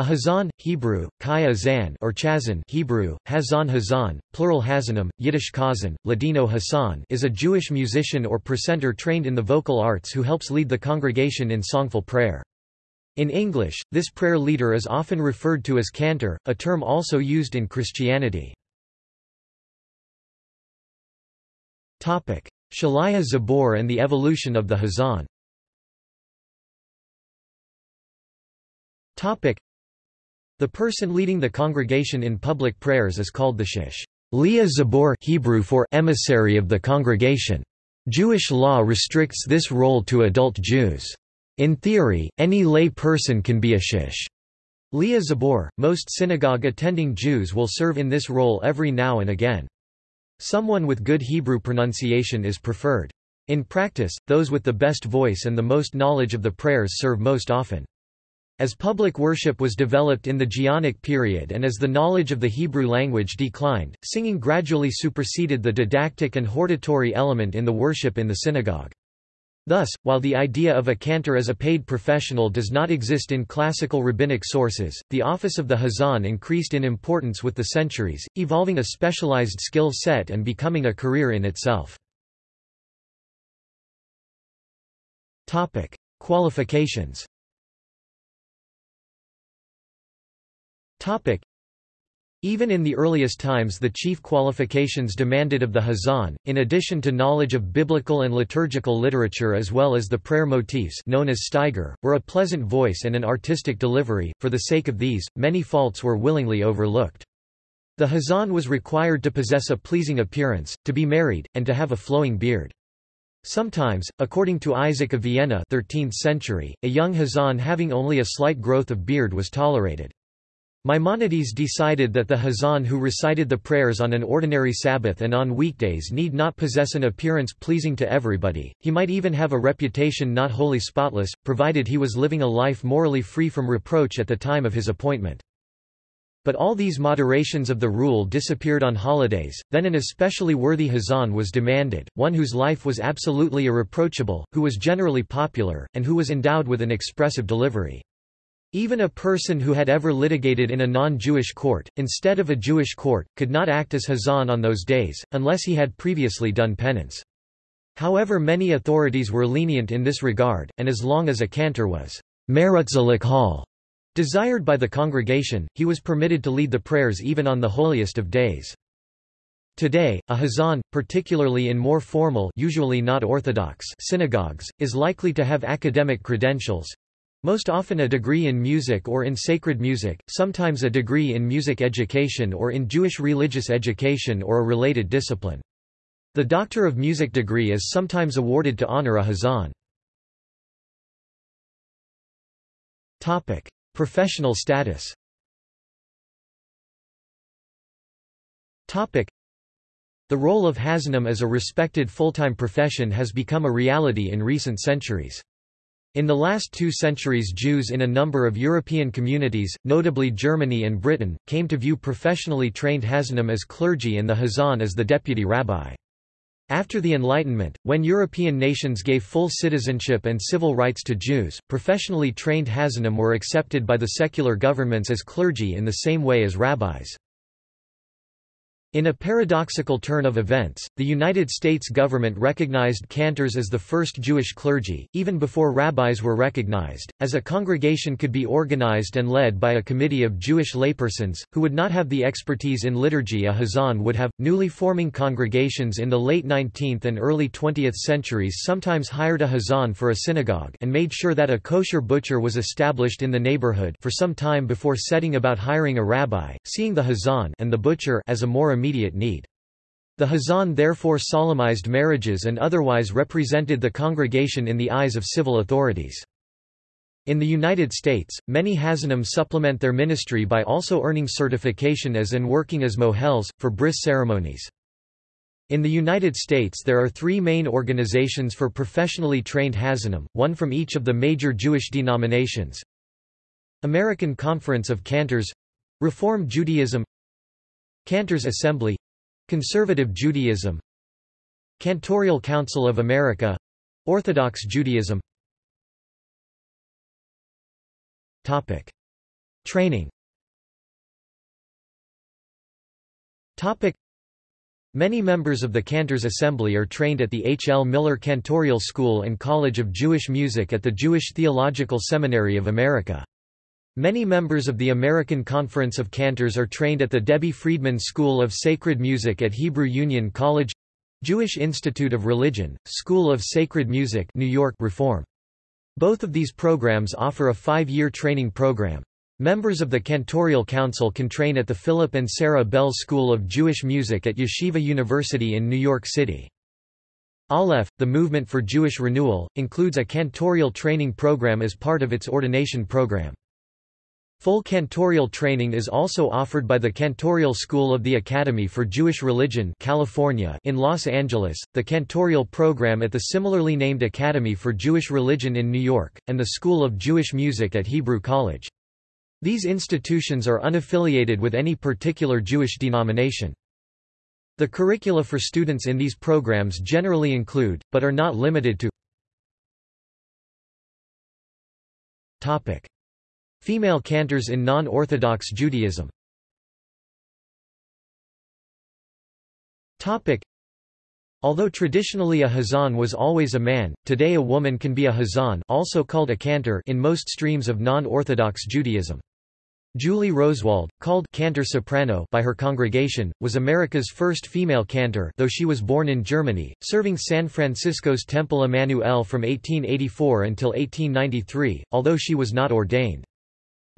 A hazan, Hebrew, kaya zan or chazan Hebrew, hazan hazan, plural hazanim, Yiddish kazan, Ladino Hassan is a Jewish musician or precentor trained in the vocal arts who helps lead the congregation in songful prayer. In English, this prayer leader is often referred to as cantor, a term also used in Christianity. Shalaya Zabor and the evolution of the hazan the person leading the congregation in public prayers is called the shish. Leah Zabor Hebrew for emissary of the congregation. Jewish law restricts this role to adult Jews. In theory, any lay person can be a shish. Leah Zabor, most synagogue-attending Jews will serve in this role every now and again. Someone with good Hebrew pronunciation is preferred. In practice, those with the best voice and the most knowledge of the prayers serve most often. As public worship was developed in the Geonic period and as the knowledge of the Hebrew language declined, singing gradually superseded the didactic and hortatory element in the worship in the synagogue. Thus, while the idea of a cantor as a paid professional does not exist in classical rabbinic sources, the office of the hazan increased in importance with the centuries, evolving a specialized skill set and becoming a career in itself. Qualifications Even in the earliest times the chief qualifications demanded of the Hazan, in addition to knowledge of biblical and liturgical literature as well as the prayer motifs known as steiger, were a pleasant voice and an artistic delivery, for the sake of these, many faults were willingly overlooked. The Hazan was required to possess a pleasing appearance, to be married, and to have a flowing beard. Sometimes, according to Isaac of Vienna 13th century, a young Hazan having only a slight growth of beard was tolerated. Maimonides decided that the Hazan who recited the prayers on an ordinary Sabbath and on weekdays need not possess an appearance pleasing to everybody, he might even have a reputation not wholly spotless, provided he was living a life morally free from reproach at the time of his appointment. But all these moderations of the rule disappeared on holidays, then an especially worthy Hazan was demanded, one whose life was absolutely irreproachable, who was generally popular, and who was endowed with an expressive delivery. Even a person who had ever litigated in a non-Jewish court, instead of a Jewish court, could not act as Hazan on those days, unless he had previously done penance. However many authorities were lenient in this regard, and as long as a cantor was hall desired by the congregation, he was permitted to lead the prayers even on the holiest of days. Today, a hazan, particularly in more formal usually not orthodox synagogues, is likely to have academic credentials, most often a degree in music or in sacred music, sometimes a degree in music education or in Jewish religious education or a related discipline. The Doctor of Music degree is sometimes awarded to honor a Hazan. Topic: Professional status Topic: The role of Hazanim as a respected full-time profession has become a reality in recent centuries. In the last two centuries Jews in a number of European communities, notably Germany and Britain, came to view professionally trained Hazanim as clergy and the Hazan as the deputy rabbi. After the Enlightenment, when European nations gave full citizenship and civil rights to Jews, professionally trained Hazanim were accepted by the secular governments as clergy in the same way as rabbis. In a paradoxical turn of events, the United States government recognized cantors as the first Jewish clergy, even before rabbis were recognized, as a congregation could be organized and led by a committee of Jewish laypersons, who would not have the expertise in liturgy a Hazan would have. Newly forming congregations in the late 19th and early 20th centuries sometimes hired a Hazan for a synagogue and made sure that a kosher butcher was established in the neighborhood for some time before setting about hiring a rabbi, seeing the Hazan and the butcher as a more immediate need. The Hazan therefore solemnized marriages and otherwise represented the congregation in the eyes of civil authorities. In the United States, many Hazanim supplement their ministry by also earning certification as and working as mohels, for bris ceremonies. In the United States there are three main organizations for professionally trained Hazanim, one from each of the major Jewish denominations. American Conference of Cantors Reform Judaism Cantors Assembly Conservative Judaism Cantorial Council of America Orthodox Judaism Topic. Training Topic. Many members of the Cantors Assembly are trained at the H. L. Miller Cantorial School and College of Jewish Music at the Jewish Theological Seminary of America. Many members of the American Conference of Cantors are trained at the Debbie Friedman School of Sacred Music at Hebrew Union College Jewish Institute of Religion, School of Sacred Music New York Reform. Both of these programs offer a five-year training program. Members of the Cantorial Council can train at the Philip and Sarah Belz School of Jewish Music at Yeshiva University in New York City. Aleph, the Movement for Jewish Renewal, includes a cantorial training program as part of its ordination program. Full cantorial training is also offered by the Cantorial School of the Academy for Jewish Religion California in Los Angeles, the cantorial program at the similarly named Academy for Jewish Religion in New York, and the School of Jewish Music at Hebrew College. These institutions are unaffiliated with any particular Jewish denomination. The curricula for students in these programs generally include, but are not limited to. Female cantors in non-Orthodox Judaism Although traditionally a hazan was always a man, today a woman can be a hazan also called a cantor in most streams of non-Orthodox Judaism. Julie Rosewald, called cantor soprano by her congregation, was America's first female cantor though she was born in Germany, serving San Francisco's Temple Emanu-El from 1884 until 1893, although she was not ordained.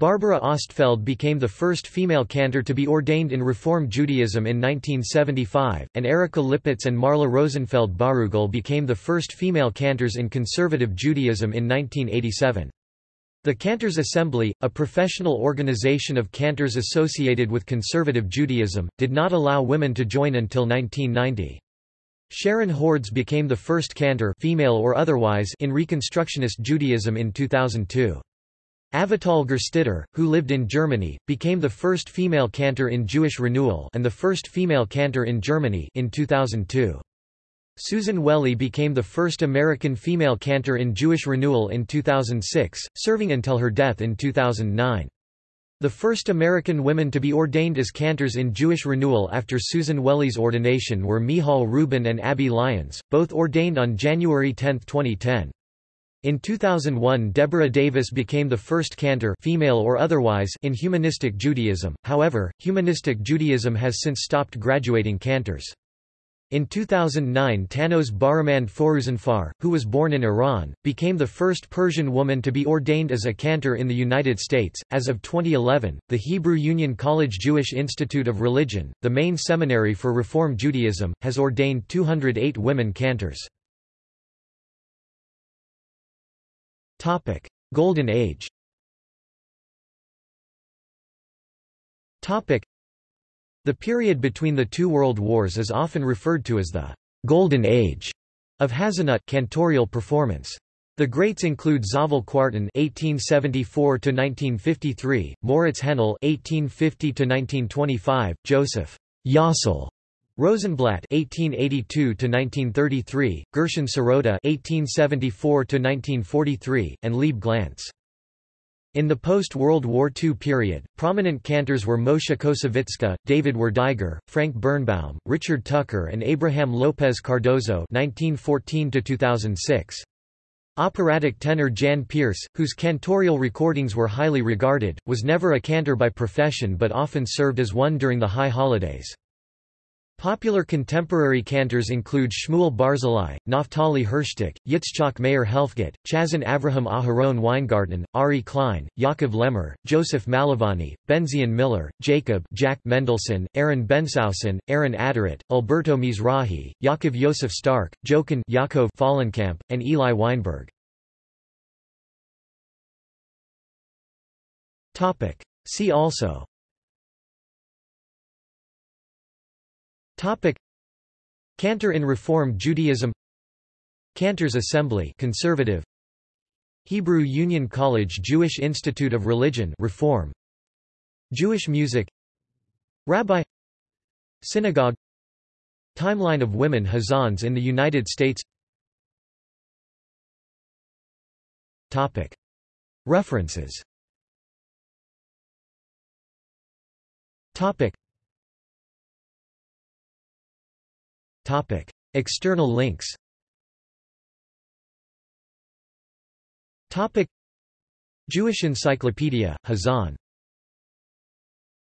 Barbara Ostfeld became the first female cantor to be ordained in Reform Judaism in 1975, and Erica Lippitz and Marla Rosenfeld Barugel became the first female cantors in conservative Judaism in 1987. The Cantors Assembly, a professional organization of cantors associated with conservative Judaism, did not allow women to join until 1990. Sharon Hordes became the first cantor female or otherwise in Reconstructionist Judaism in 2002. Avitall Gerstetter, who lived in Germany, became the first female cantor in Jewish Renewal and the first female cantor in Germany in 2002. Susan Wehle became the first American female cantor in Jewish Renewal in 2006, serving until her death in 2009. The first American women to be ordained as cantors in Jewish Renewal after Susan Wehle's ordination were Michal Rubin and Abby Lyons, both ordained on January 10, 2010. In 2001 Deborah Davis became the first cantor female or otherwise in humanistic Judaism, however, humanistic Judaism has since stopped graduating cantors. In 2009 Tannoz Bahremand Foruzanfar, who was born in Iran, became the first Persian woman to be ordained as a cantor in the United States. As of 2011, the Hebrew Union College Jewish Institute of Religion, the main seminary for Reform Judaism, has ordained 208 women cantors. Golden Age. Topic: the period between the two world wars is often referred to as the «Golden Age» of Hazanut cantorial performance. The greats include Zavel Kwartin (1874–1953), Moritz Henle (1850–1925), Joseph Yossel Rosenblatt (1882–1933), Gershon Sirota (1874–1943), and Leib Glantz. In the post-World War II period, prominent cantors were Moshe Koussevitzky, David Werdiger, Frank Birnbaum, Richard Tucker and Abraham Lopez Cardozo (1914–2006). Operatic tenor Jan Peerce, whose cantorial recordings were highly regarded, was never a cantor by profession but often served as one during the high holidays. Popular contemporary cantors include Shmuel Barzilai, Naftali Herstik, Yitzchak Meir Helfgot, Chazon Avraham Aharon Weingarten, Ari Klein, Yaakov Lemmer, Joseph Malovany, Benzion Miller, Jacob Jack Mendelson, Aaron Bensoussan, Aaron Adaret, Alberto Mizrahi, Yaakov Yosef Stark, Jochen Yaakov Fallenkamp, and Eli Weinberg. See also Topic. Cantor in Reform Judaism. Cantors Assembly conservative. Hebrew Union College Jewish Institute of Religion Reform. Jewish music. Rabbi. Synagogue. Timeline of women Hazans in the United States. Topic. References External links. Topic: Jewish Encyclopedia, Hazan